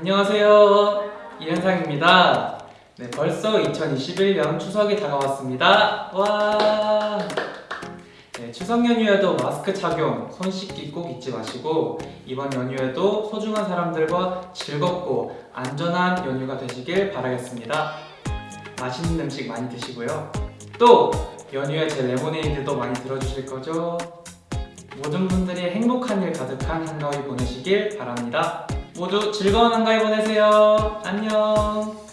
안녕하세요. 이현상입니다. 네, 벌써 2021년 추석이 다가왔습니다. 와! 네, 추석 연휴에도 마스크 착용, 손 씻기 꼭 잊지 마시고 이번 연휴에도 소중한 사람들과 즐겁고 안전한 연휴가 되시길 바라겠습니다. 맛있는 음식 많이 드시고요. 또 연휴에 제 레모네이드도 많이 들어주실 거죠? 모든 분들이 행복한 일 가득한 한가위 보내시길 바랍니다. 모두 즐거운 한가위 보내세요. 안녕.